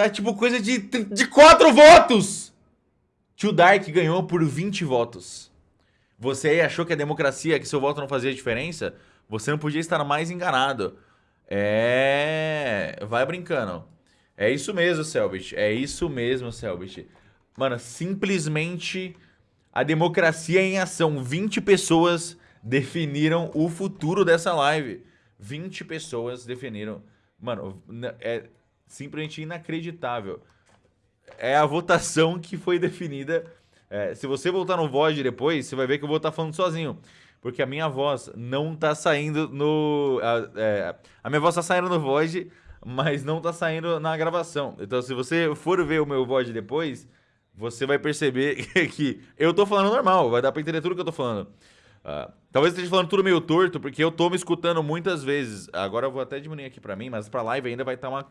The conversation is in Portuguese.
Tá tipo coisa de, de 4 votos! Tio Dark ganhou por 20 votos. Você aí achou que a democracia, que seu voto não fazia diferença? Você não podia estar mais enganado. É... Vai brincando. É isso mesmo, Selbit. É isso mesmo, Selbit. Mano, simplesmente a democracia em ação. 20 pessoas definiram o futuro dessa live. 20 pessoas definiram. Mano, é simplesmente inacreditável. É a votação que foi definida. É, se você voltar no VOD depois, você vai ver que eu vou estar falando sozinho. Porque a minha voz não tá saindo no... A, é, a minha voz tá saindo no VOD, mas não tá saindo na gravação. Então, se você for ver o meu VOD depois, você vai perceber que eu tô falando normal. Vai dar pra entender tudo que eu tô falando. Uh, talvez esteja falando tudo meio torto, porque eu tô me escutando muitas vezes. Agora eu vou até diminuir aqui pra mim, mas pra live ainda vai estar tá uma